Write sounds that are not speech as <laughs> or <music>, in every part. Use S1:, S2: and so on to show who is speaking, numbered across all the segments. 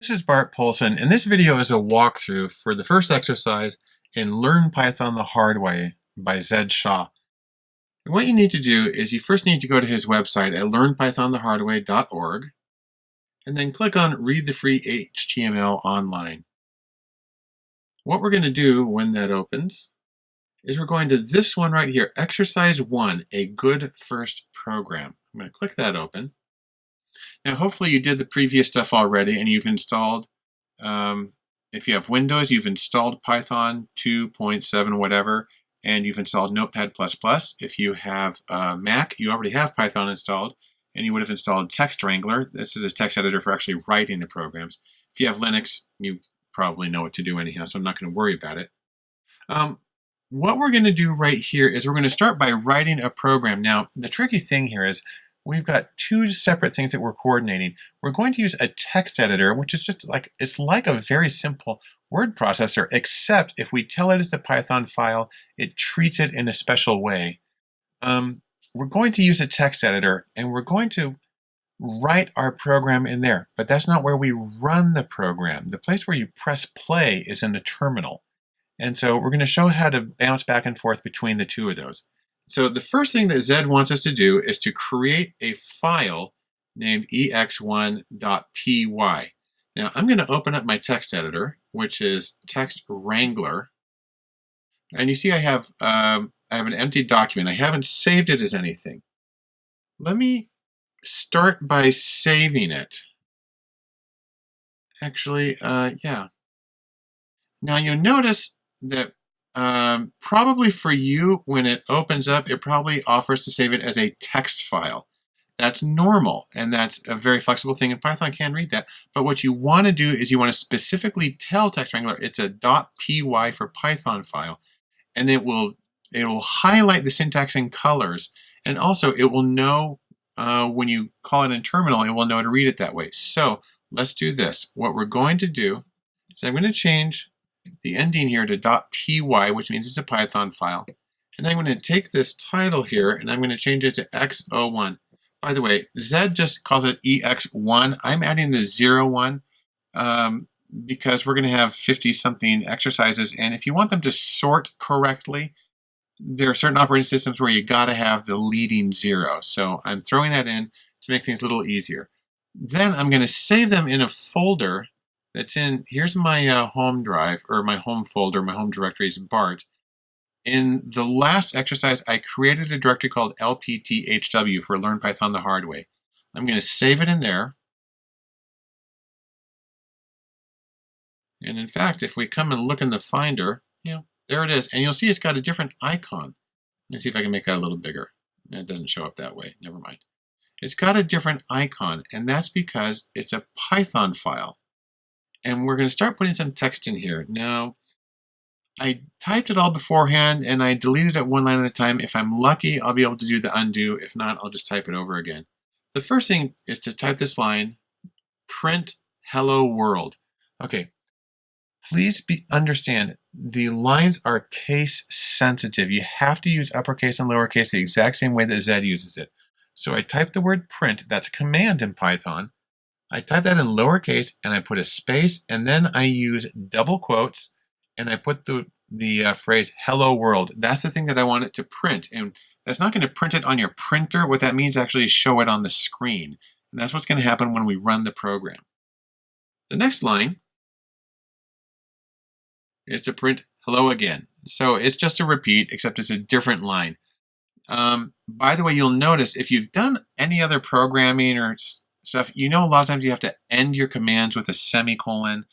S1: This is Bart Poulson, and this video is a walkthrough for the first exercise in Learn Python the Hard Way by Zed Shaw. And what you need to do is you first need to go to his website at learnpythonthehardway.org and then click on Read the Free HTML Online. What we're going to do when that opens is we're going to this one right here, Exercise 1, A Good First Program. I'm going to click that open. Now, hopefully you did the previous stuff already and you've installed, um, if you have Windows, you've installed Python 2.7 whatever, and you've installed Notepad++. If you have uh, Mac, you already have Python installed, and you would have installed Text Wrangler. This is a text editor for actually writing the programs. If you have Linux, you probably know what to do anyhow, so I'm not going to worry about it. Um, what we're going to do right here is we're going to start by writing a program. Now, the tricky thing here is we've got two separate things that we're coordinating. We're going to use a text editor, which is just like, it's like a very simple word processor, except if we tell it it's a Python file, it treats it in a special way. Um, we're going to use a text editor and we're going to write our program in there, but that's not where we run the program. The place where you press play is in the terminal. And so we're going to show how to bounce back and forth between the two of those. So the first thing that Zed wants us to do is to create a file named ex1.py. Now I'm going to open up my text editor, which is Text Wrangler. And you see I have, um, I have an empty document. I haven't saved it as anything. Let me start by saving it. Actually, uh, yeah. Now you'll notice that um, probably for you, when it opens up, it probably offers to save it as a text file. That's normal, and that's a very flexible thing, and Python can read that. But what you want to do is you want to specifically tell Text Wrangler it's a .py for Python file, and it will it will highlight the syntax in colors, and also it will know uh, when you call it in terminal, it will know to read it that way. So let's do this. What we're going to do is I'm going to change the ending here to .py, which means it's a Python file. And I'm going to take this title here and I'm going to change it to x01. By the way, Zed just calls it ex1. I'm adding the 01 um, because we're going to have 50 something exercises. And if you want them to sort correctly, there are certain operating systems where you got to have the leading zero. So I'm throwing that in to make things a little easier. Then I'm going to save them in a folder that's in, here's my uh, home drive, or my home folder, my home directory is BART. In the last exercise, I created a directory called lpthw for Learn Python the Hard Way. I'm going to save it in there. And in fact, if we come and look in the Finder, you know, there it is. And you'll see it's got a different icon. Let me see if I can make that a little bigger. It doesn't show up that way. Never mind. It's got a different icon, and that's because it's a Python file. And we're going to start putting some text in here. Now, I typed it all beforehand and I deleted it one line at a time. If I'm lucky, I'll be able to do the undo. If not, I'll just type it over again. The first thing is to type this line, print hello world. Okay, please be, understand the lines are case sensitive. You have to use uppercase and lowercase the exact same way that Zed uses it. So I type the word print, that's a command in Python. I type that in lowercase and I put a space and then I use double quotes and I put the, the uh, phrase hello world. That's the thing that I want it to print. And that's not going to print it on your printer. What that means actually show it on the screen. And that's what's going to happen when we run the program. The next line is to print hello again. So it's just a repeat, except it's a different line. Um, by the way, you'll notice if you've done any other programming or stuff, you know a lot of times you have to end your commands with a semicolon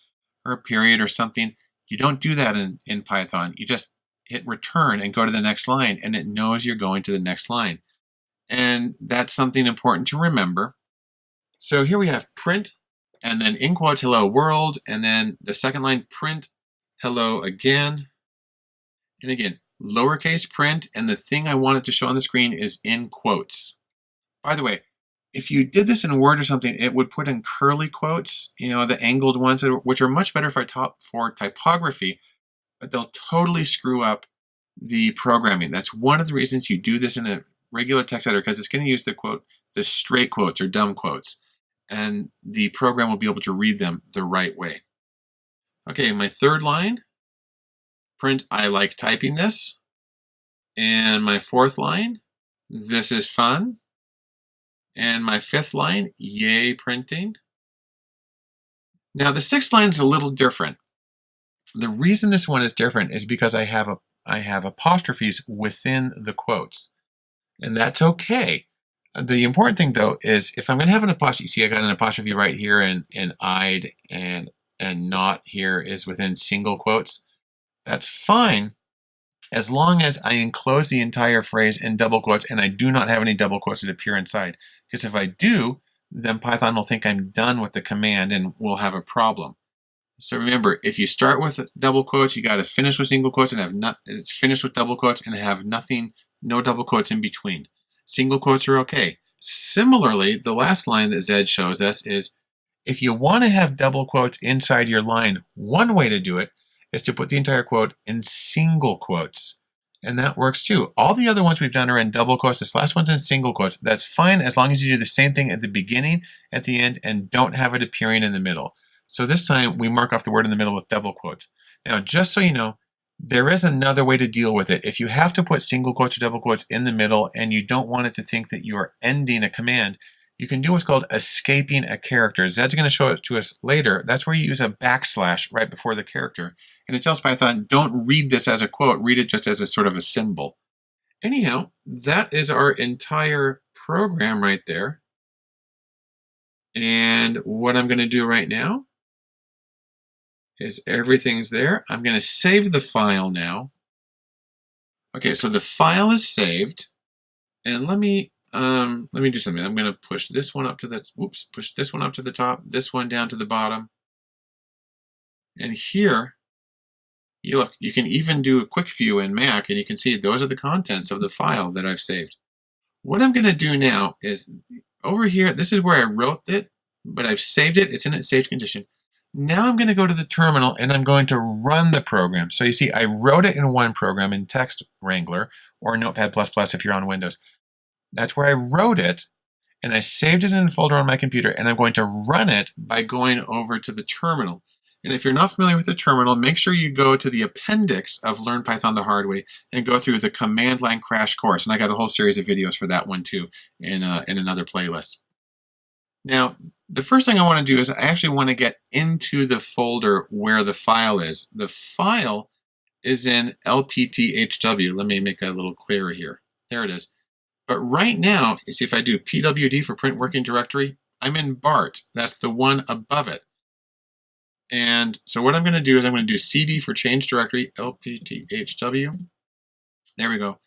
S1: or a period or something. You don't do that in, in Python. You just hit return and go to the next line and it knows you're going to the next line. And that's something important to remember. So here we have print and then in quotes hello world and then the second line print hello again. And again, lowercase print and the thing I want it to show on the screen is in quotes. By the way, if you did this in Word or something, it would put in curly quotes, you know, the angled ones, which are much better for, top, for typography, but they'll totally screw up the programming. That's one of the reasons you do this in a regular text editor, because it's going to use the quote, the straight quotes or dumb quotes. and the program will be able to read them the right way. Okay, my third line, print I like typing this. And my fourth line, this is fun. And my fifth line, yay printing. Now the sixth line is a little different. The reason this one is different is because I have a I have apostrophes within the quotes. And that's okay. The important thing though is if I'm going to have an apostrophe, see I got an apostrophe right here and, and I'd and and not here is within single quotes. That's fine as long as I enclose the entire phrase in double quotes and I do not have any double quotes that appear inside. Because if I do, then Python will think I'm done with the command and we'll have a problem. So remember, if you start with double quotes, you got to finish with single quotes and have not uh, finish with double quotes and have nothing, no double quotes in between. Single quotes are okay. Similarly, the last line that Zed shows us is if you want to have double quotes inside your line, one way to do it is to put the entire quote in single quotes. And that works too. All the other ones we've done are in double quotes. This last one's in single quotes. That's fine as long as you do the same thing at the beginning, at the end, and don't have it appearing in the middle. So this time we mark off the word in the middle with double quotes. Now, just so you know, there is another way to deal with it. If you have to put single quotes or double quotes in the middle and you don't want it to think that you are ending a command, you can do what's called escaping a character. Zed's going to show it to us later. That's where you use a backslash right before the character. And it tells Python, don't read this as a quote, read it just as a sort of a symbol. Anyhow, that is our entire program right there. And what I'm going to do right now is everything's there. I'm going to save the file now. Okay, so the file is saved. And let me um, let me do something. I'm going to push this one up to the, whoops, push this one up to the top, this one down to the bottom. And here, you look, you can even do a quick view in Mac and you can see those are the contents of the file that I've saved. What I'm going to do now is over here, this is where I wrote it, but I've saved it. It's in its saved condition. Now I'm going to go to the terminal and I'm going to run the program. So you see, I wrote it in one program in Text Wrangler or Notepad++ if you're on Windows. That's where I wrote it and I saved it in a folder on my computer and I'm going to run it by going over to the terminal. And if you're not familiar with the terminal, make sure you go to the appendix of Learn Python the Hard Way and go through the command line crash course. And I got a whole series of videos for that one too in, uh, in another playlist. Now, the first thing I want to do is I actually want to get into the folder where the file is. The file is in LPTHW. Let me make that a little clearer here. There it is. But right now, you see if I do pwd for print working directory, I'm in BART. That's the one above it. And so what I'm going to do is I'm going to do cd for change directory, lpthw. There we go.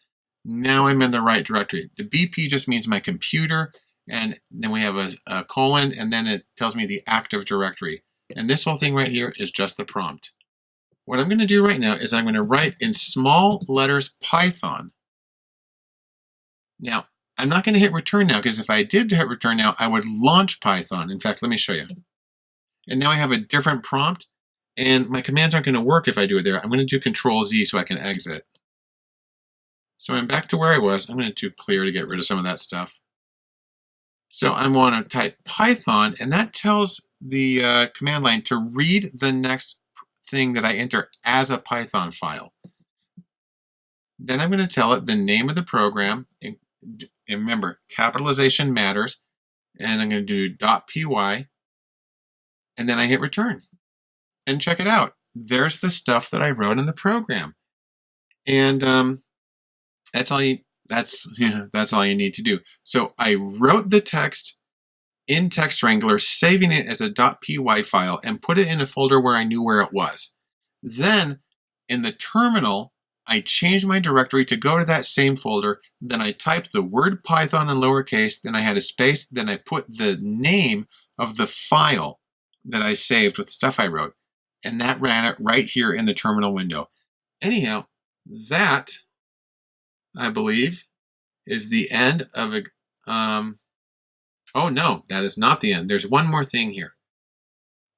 S1: Now I'm in the right directory. The BP just means my computer, and then we have a, a colon, and then it tells me the active directory. And this whole thing right here is just the prompt. What I'm going to do right now is I'm going to write in small letters Python now, I'm not going to hit return now because if I did hit return now, I would launch Python. In fact, let me show you. And now I have a different prompt and my commands aren't going to work if I do it there. I'm going to do control Z so I can exit. So I'm back to where I was. I'm going to do clear to get rid of some of that stuff. So I want to type Python and that tells the uh, command line to read the next thing that I enter as a Python file. Then I'm going to tell it the name of the program, and remember, capitalization matters. And I'm going to do .py. And then I hit return. And check it out. There's the stuff that I wrote in the program. And um, that's all you that's yeah, <laughs> that's all you need to do. So I wrote the text in Text Wrangler, saving it as a .py file and put it in a folder where I knew where it was. Then in the terminal, I changed my directory to go to that same folder, then I typed the word Python in lowercase, then I had a space, then I put the name of the file that I saved with the stuff I wrote, and that ran it right here in the terminal window. Anyhow, that, I believe, is the end of a, um, oh no, that is not the end. There's one more thing here.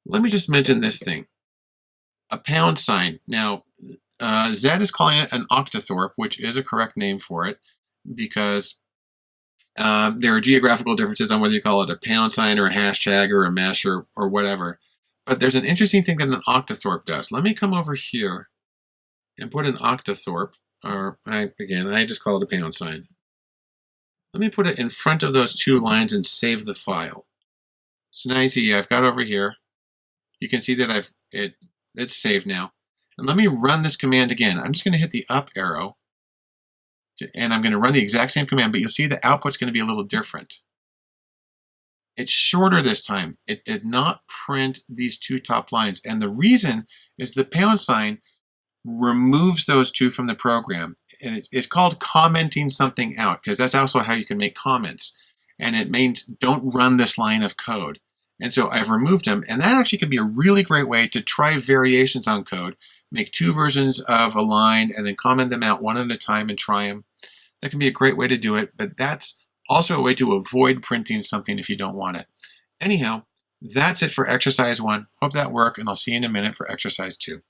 S1: Let me just mention this thing. A pound sign. Now, uh, Zed is calling it an octothorpe, which is a correct name for it, because Um, there are geographical differences on whether you call it a pound sign or a hashtag or a mesh or, or whatever. But there's an interesting thing that an octothorpe does. Let me come over here and put an octothorpe, or I, again, I just call it a pound sign. Let me put it in front of those two lines and save the file. So now you see I've got over here. You can see that I've it it's saved now. And let me run this command again. I'm just going to hit the up arrow and I'm going to run the exact same command, but you'll see the output's going to be a little different. It's shorter this time. It did not print these two top lines. And the reason is the pound sign removes those two from the program. And it's, it's called commenting something out because that's also how you can make comments. And it means don't run this line of code. And so I've removed them. And that actually can be a really great way to try variations on code, make two versions of a line and then comment them out one at a time and try them. That can be a great way to do it, but that's also a way to avoid printing something if you don't want it. Anyhow, that's it for exercise one. Hope that worked, and I'll see you in a minute for exercise two.